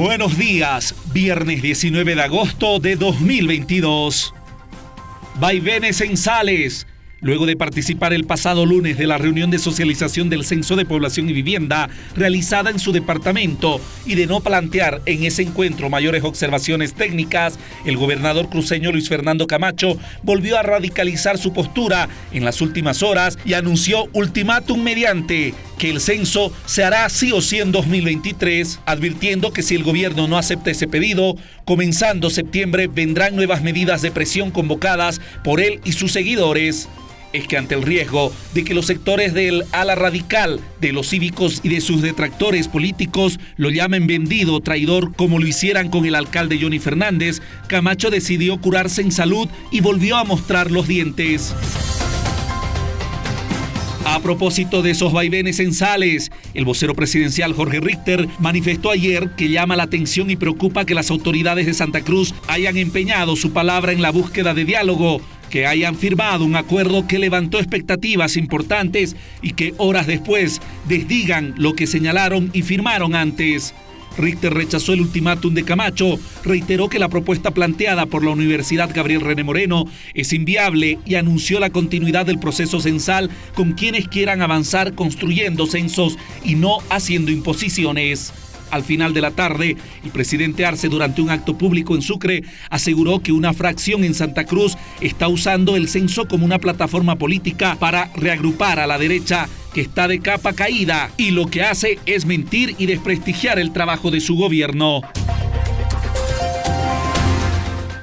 Buenos días, viernes 19 de agosto de 2022. Vaivenes en Sales. Luego de participar el pasado lunes de la reunión de socialización del Censo de Población y Vivienda realizada en su departamento y de no plantear en ese encuentro mayores observaciones técnicas, el gobernador cruceño Luis Fernando Camacho volvió a radicalizar su postura en las últimas horas y anunció ultimátum mediante que el censo se hará sí o sí en 2023, advirtiendo que si el gobierno no acepta ese pedido, comenzando septiembre vendrán nuevas medidas de presión convocadas por él y sus seguidores es que ante el riesgo de que los sectores del ala radical, de los cívicos y de sus detractores políticos lo llamen vendido, traidor, como lo hicieran con el alcalde Johnny Fernández, Camacho decidió curarse en salud y volvió a mostrar los dientes. A propósito de esos vaivenes en Sales, el vocero presidencial Jorge Richter manifestó ayer que llama la atención y preocupa que las autoridades de Santa Cruz hayan empeñado su palabra en la búsqueda de diálogo que hayan firmado un acuerdo que levantó expectativas importantes y que horas después desdigan lo que señalaron y firmaron antes. Richter rechazó el ultimátum de Camacho, reiteró que la propuesta planteada por la Universidad Gabriel René Moreno es inviable y anunció la continuidad del proceso censal con quienes quieran avanzar construyendo censos y no haciendo imposiciones. Al final de la tarde, el presidente Arce, durante un acto público en Sucre, aseguró que una fracción en Santa Cruz está usando el censo como una plataforma política para reagrupar a la derecha que está de capa caída y lo que hace es mentir y desprestigiar el trabajo de su gobierno.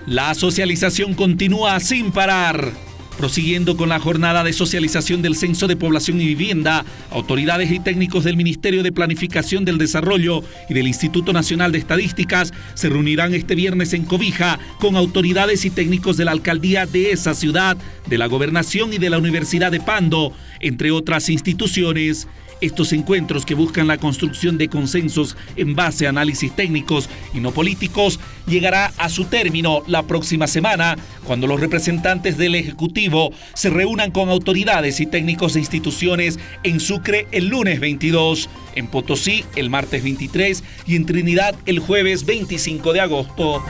La socialización continúa sin parar. Prosiguiendo con la jornada de socialización del Censo de Población y Vivienda, autoridades y técnicos del Ministerio de Planificación del Desarrollo y del Instituto Nacional de Estadísticas se reunirán este viernes en Cobija con autoridades y técnicos de la alcaldía de esa ciudad, de la gobernación y de la Universidad de Pando, entre otras instituciones. Estos encuentros que buscan la construcción de consensos en base a análisis técnicos y no políticos llegará a su término la próxima semana, cuando los representantes del Ejecutivo se reúnan con autoridades y técnicos de instituciones en Sucre el lunes 22, en Potosí el martes 23 y en Trinidad el jueves 25 de agosto.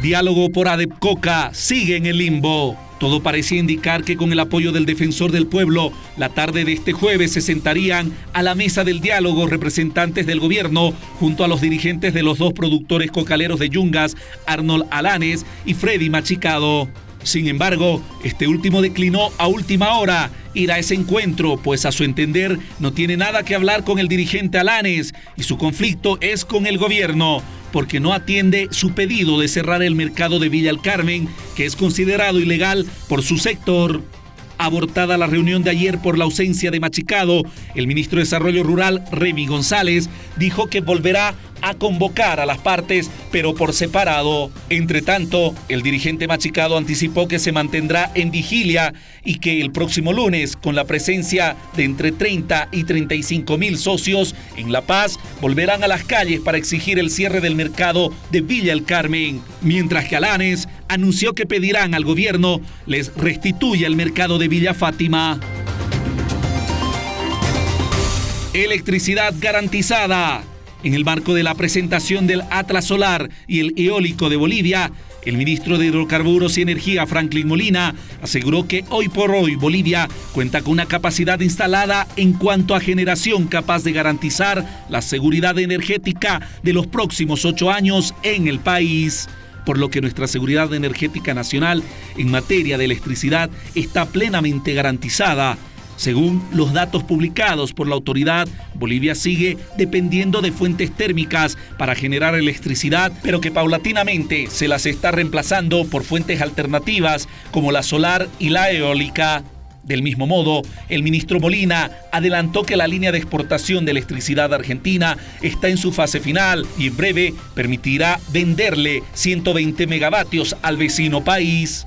Diálogo por Adepcoca sigue en el limbo. Todo parecía indicar que con el apoyo del defensor del pueblo, la tarde de este jueves se sentarían a la mesa del diálogo representantes del gobierno junto a los dirigentes de los dos productores cocaleros de Yungas, Arnold Alanes y Freddy Machicado. Sin embargo, este último declinó a última hora ir a ese encuentro, pues a su entender no tiene nada que hablar con el dirigente Alanes y su conflicto es con el gobierno porque no atiende su pedido de cerrar el mercado de Villa El Carmen, que es considerado ilegal por su sector. Abortada la reunión de ayer por la ausencia de Machicado, el ministro de Desarrollo Rural, Remy González, dijo que volverá a convocar a las partes, pero por separado. Entre tanto, el dirigente Machicado anticipó que se mantendrá en vigilia y que el próximo lunes, con la presencia de entre 30 y 35 mil socios en La Paz, volverán a las calles para exigir el cierre del mercado de Villa El Carmen, mientras que Alanes anunció que pedirán al gobierno les restituya el mercado de Villa Fátima. Electricidad garantizada. En el marco de la presentación del Atlas Solar y el Eólico de Bolivia, el ministro de Hidrocarburos y Energía, Franklin Molina, aseguró que hoy por hoy Bolivia cuenta con una capacidad instalada en cuanto a generación capaz de garantizar la seguridad energética de los próximos ocho años en el país por lo que nuestra seguridad energética nacional en materia de electricidad está plenamente garantizada según los datos publicados por la autoridad, Bolivia sigue dependiendo de fuentes térmicas para generar electricidad, pero que paulatinamente se las está reemplazando por fuentes alternativas como la solar y la eólica. Del mismo modo, el ministro Molina adelantó que la línea de exportación de electricidad argentina está en su fase final y en breve permitirá venderle 120 megavatios al vecino país.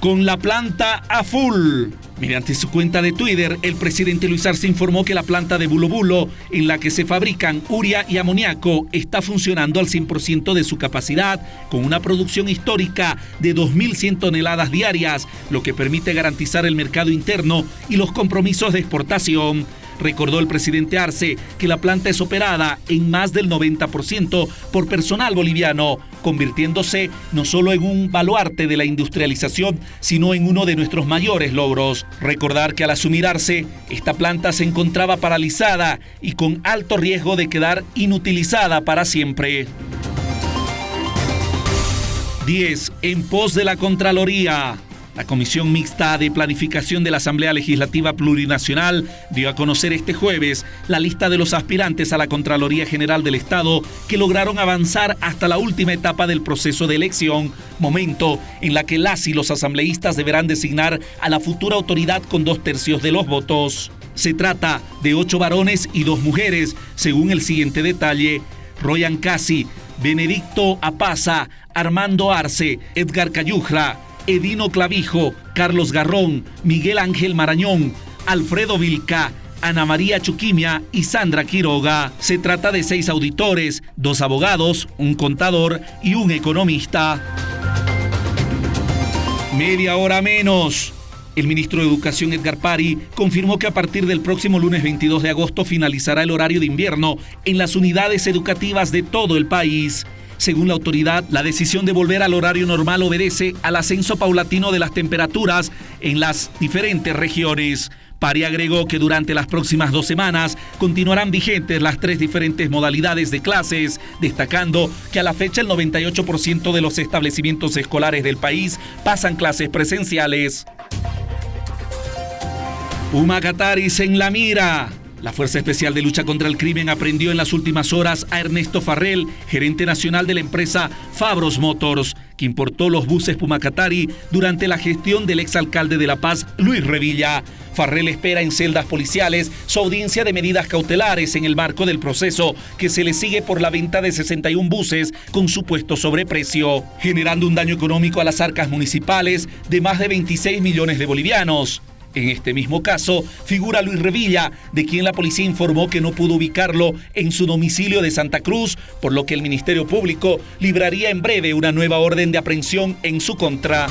Con la planta a full, Mediante su cuenta de Twitter, el presidente Luis Arce informó que la planta de Bulo Bulo, en la que se fabrican uria y amoníaco, está funcionando al 100% de su capacidad, con una producción histórica de 2.100 toneladas diarias, lo que permite garantizar el mercado interno y los compromisos de exportación. Recordó el presidente Arce que la planta es operada en más del 90% por personal boliviano, convirtiéndose no solo en un baluarte de la industrialización, sino en uno de nuestros mayores logros. Recordar que al asumir Arce, esta planta se encontraba paralizada y con alto riesgo de quedar inutilizada para siempre. 10. En pos de la Contraloría. La Comisión Mixta de Planificación de la Asamblea Legislativa Plurinacional dio a conocer este jueves la lista de los aspirantes a la Contraloría General del Estado que lograron avanzar hasta la última etapa del proceso de elección, momento en la que las y los asambleístas deberán designar a la futura autoridad con dos tercios de los votos. Se trata de ocho varones y dos mujeres, según el siguiente detalle. Royan Casi, Benedicto Apaza, Armando Arce, Edgar Cayujra, Edino Clavijo, Carlos Garrón, Miguel Ángel Marañón, Alfredo Vilca, Ana María Chuquimia y Sandra Quiroga. Se trata de seis auditores, dos abogados, un contador y un economista. Media hora menos. El ministro de Educación Edgar Pari confirmó que a partir del próximo lunes 22 de agosto finalizará el horario de invierno en las unidades educativas de todo el país. Según la autoridad, la decisión de volver al horario normal obedece al ascenso paulatino de las temperaturas en las diferentes regiones. Pari agregó que durante las próximas dos semanas continuarán vigentes las tres diferentes modalidades de clases, destacando que a la fecha el 98% de los establecimientos escolares del país pasan clases presenciales. Puma Cataris en la mira. La Fuerza Especial de Lucha contra el Crimen aprendió en las últimas horas a Ernesto Farrell, gerente nacional de la empresa Fabros Motors, que importó los buses Pumacatari durante la gestión del exalcalde de La Paz, Luis Revilla. Farrell espera en celdas policiales su audiencia de medidas cautelares en el marco del proceso que se le sigue por la venta de 61 buses con supuesto sobreprecio, generando un daño económico a las arcas municipales de más de 26 millones de bolivianos. En este mismo caso figura Luis Revilla, de quien la policía informó que no pudo ubicarlo en su domicilio de Santa Cruz, por lo que el Ministerio Público libraría en breve una nueva orden de aprehensión en su contra.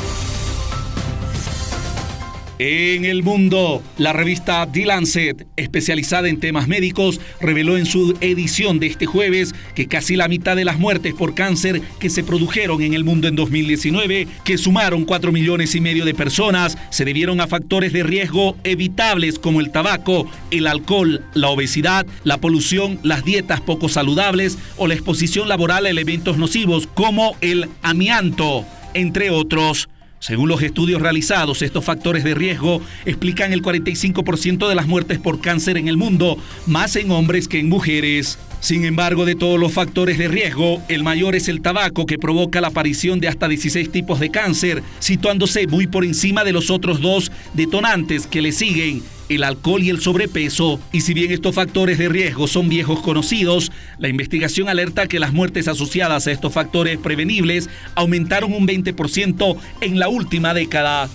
En el mundo, la revista The Lancet, especializada en temas médicos, reveló en su edición de este jueves que casi la mitad de las muertes por cáncer que se produjeron en el mundo en 2019, que sumaron 4 millones y medio de personas, se debieron a factores de riesgo evitables como el tabaco, el alcohol, la obesidad, la polución, las dietas poco saludables o la exposición laboral a elementos nocivos como el amianto, entre otros. Según los estudios realizados, estos factores de riesgo explican el 45% de las muertes por cáncer en el mundo, más en hombres que en mujeres. Sin embargo, de todos los factores de riesgo, el mayor es el tabaco que provoca la aparición de hasta 16 tipos de cáncer, situándose muy por encima de los otros dos detonantes que le siguen, el alcohol y el sobrepeso. Y si bien estos factores de riesgo son viejos conocidos, la investigación alerta que las muertes asociadas a estos factores prevenibles aumentaron un 20% en la última década.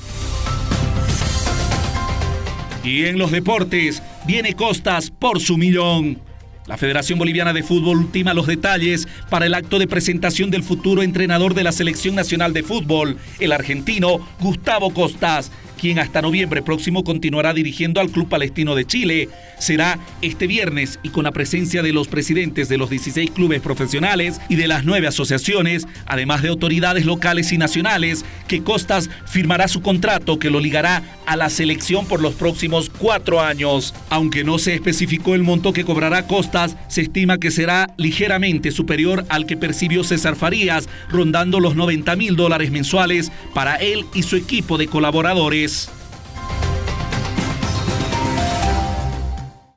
Y en los deportes, viene Costas por su millón. La Federación Boliviana de Fútbol ultima los detalles para el acto de presentación del futuro entrenador de la Selección Nacional de Fútbol, el argentino Gustavo Costas, quien hasta noviembre próximo continuará dirigiendo al Club Palestino de Chile. Será este viernes y con la presencia de los presidentes de los 16 clubes profesionales y de las nueve asociaciones, además de autoridades locales y nacionales, que Costas firmará su contrato que lo ligará a la selección por los próximos cuatro años. Aunque no se especificó el monto que cobrará Costas, se estima que será ligeramente superior al que percibió César Farías, rondando los 90 mil dólares mensuales para él y su equipo de colaboradores. guys.